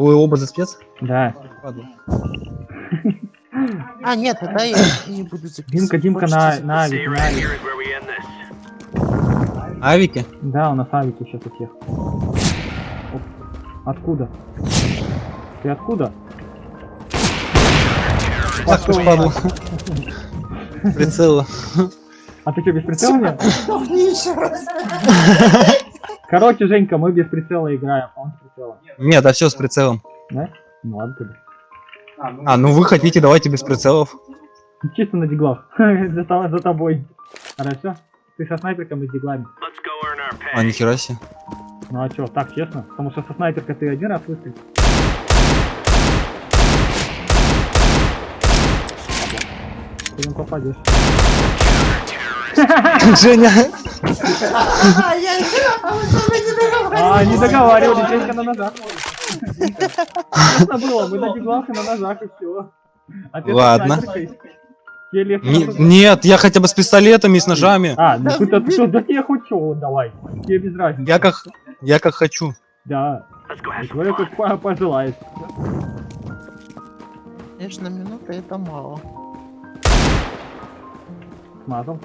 Вы оба за спец? Да. Ладно. А, нет, тогда я не буду записывать. Димка, Димка на, на авике, на авике. Авики? Да, у нас авики сейчас у всех. Оп. Откуда? Ты откуда? Ах ты ж падла. Прицела. А ты что, без прицела нет? Короче, Женька, мы без прицела играем, он с прицелом. Нет, да все с прицелом. Да? Ну ладно тогда. А, ну вы хотите, давайте без прицелов. Чисто на диглах. за, за тобой. Хорошо? Ты со снайперком и с диглами. А, нихера себе. Ну а чё, так честно? Потому что со снайперкой ты один раз выстрелил. Ты им попадешь. Женя. А, не. А, договаривались, Женька на ножах. Честно было, мы и на ножах и все. А Ладно. нет, я хотя бы с пистолетами и с ножами. А, ну ты, да я хоть чё, давай. Тебе без разницы. Я как, я как хочу. Да, fun. как по- пожелает. Конечно, минута это мало. Смазал.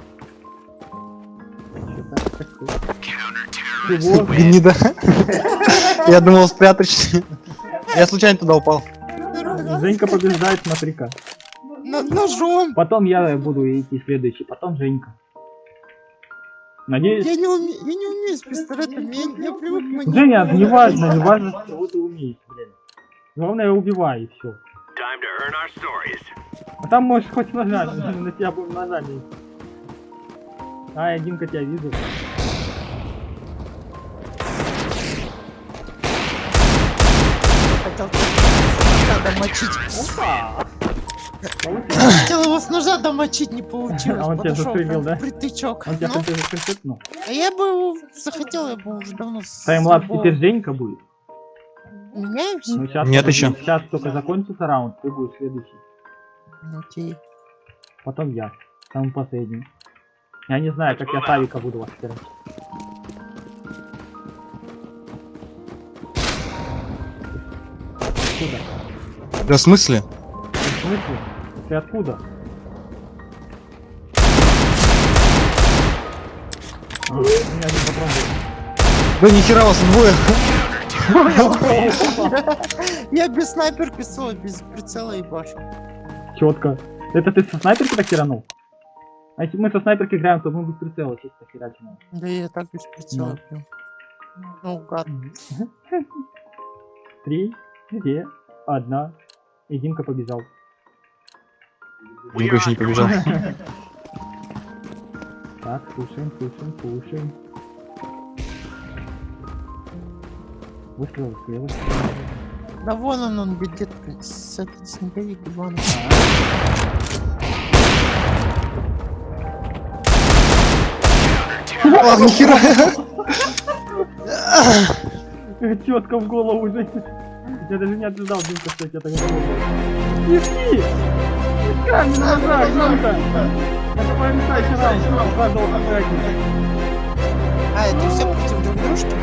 Чего? Блин, не да. Я думал спрятать. Я случайно туда упал. Женька побеждает, смотри-ка. Над ножом. Потом я буду идти следующий, потом Женька. Надеюсь... Я не, уме... я не умею с пистолетом, я, я привык к манипулировать. Женя, не важно, не важно, чего ты умеешь, блин. Главное, убивай, и все. А там можешь хоть ножами, на тебя будем ножами. А, я Димка тебя вижу. Хотел домочить. Опа! Хотел его с ножа домочить, не получилось. А он тебя застрелил, да? Притычок. Он тебя Ну, хотел концертнул. а я бы его захотел, я бы уже давно... с Таймлапс теперь Женька будет. Меняемся? Ну, сейчас Нет еще. Сейчас только закончится раунд, ты будешь следующий. Ну, Окей. Потом я. Самый последний. Я не знаю, как я Савика буду вас стирать. Откуда? Да в смысле? В смысле? Ты откуда? А, меня один патрон был. Да нихера вас двое. Я без снайперки СО, без прицела и башу. Четко. Это ты со снайперки так херанул? А если мы со снайперки играем, то мы без прицела чисто херачим. Да я так без прицела пью. Ну, гад. Три, две, одна. И Димка побежал. Димка еще не побежал. Так, слушаем, слушаем, слушаем. Выстрел слева. Да вон он, он бегет с этот снеговик Ах, нихера. Четко в голову. Я даже не ожидал, Димка, что я так голову. Камень на ножах, Димка! Это потрясающий раунд, каждого конкретника. А, это все против друг дружки?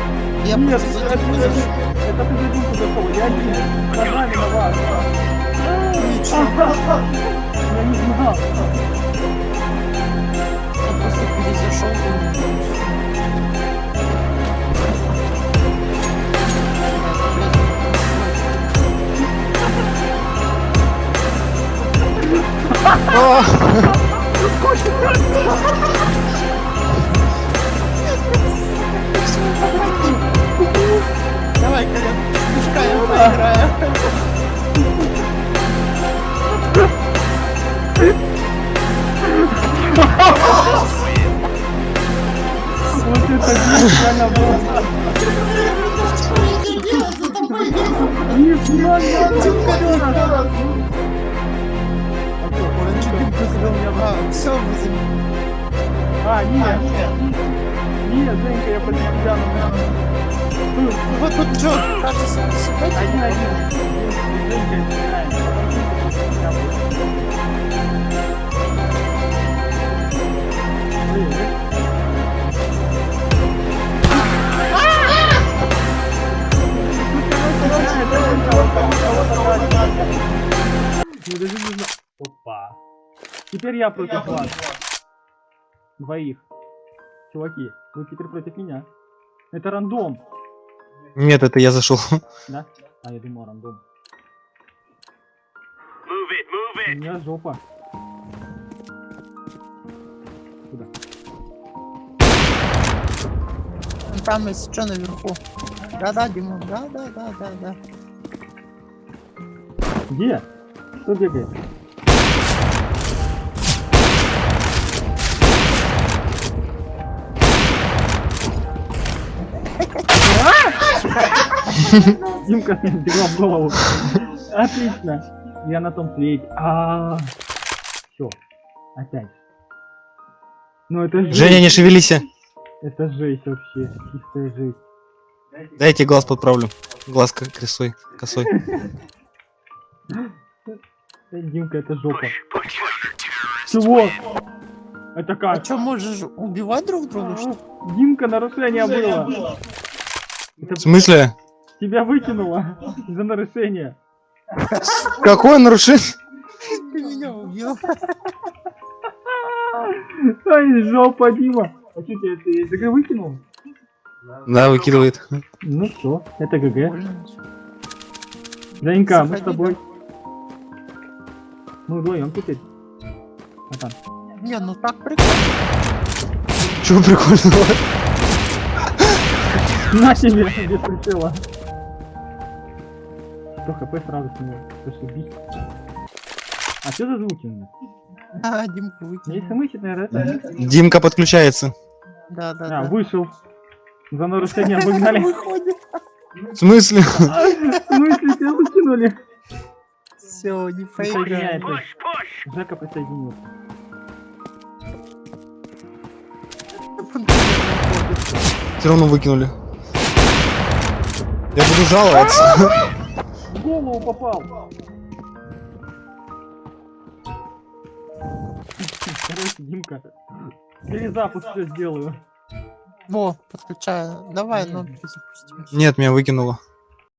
Я Нет, это ты зашел. это ты за Димку зашел, я один. С ножами на вас. Я не знал. Я перезашел. Давай, Коля, пускаем, поиграем. Ну. Вот, тут что? кажется, Один-один. Ну даже не знаю. Опа. Теперь я против вас. Двоих. Чуваки, вы теперь против меня. Это рандом, Нет, это я зашел. да? А, я думал рандом. Move it, move У it. меня жопа. Куда? Там есть что наверху. Да-да, Димон, да-да-да-да-да. Где? Кто бегает? А! Димка бегла в голову. Отлично. Я на том свете. А, все. Опять. Ну это жесть. Женя, не шевелись. Это жесть вообще. Чистая жесть. Дайте глаз подправлю. Глаз к- косой. Косой. Димка, это жопа. Чего? Это А как? что, можешь убивать друг друга? что ли? Димка, нарушение было. В смысле? Тебя выкинуло за нарушение. Какое нарушение? Ты меня убил. Ай, жопа, Дима. А что тебя ты из игры выкинул? Да, выкидывает. Ну все, это ГГ. Женька, мы с тобой. Мы вдвоем теперь. Не, ну так прикольно. Чего прикольного? На тебе, без прицела. Что, хп сразу с него. Зашибись. А что за звуки у меня? А, Димку Не выкинул. смысл, наверное, это? Димка подключается. Да, да, А, да. вышел. За нарушение выгнали. Выходит. В смысле? А, В смысле, тебя выкинули? Все, не push. Жека присоединился. Все равно выкинули. Я буду жаловаться. В голову попал. Короче, Димка. Перезапуск все сделаю. Во, подключаю. Давай, ну, запустим. Нет, меня выкинуло.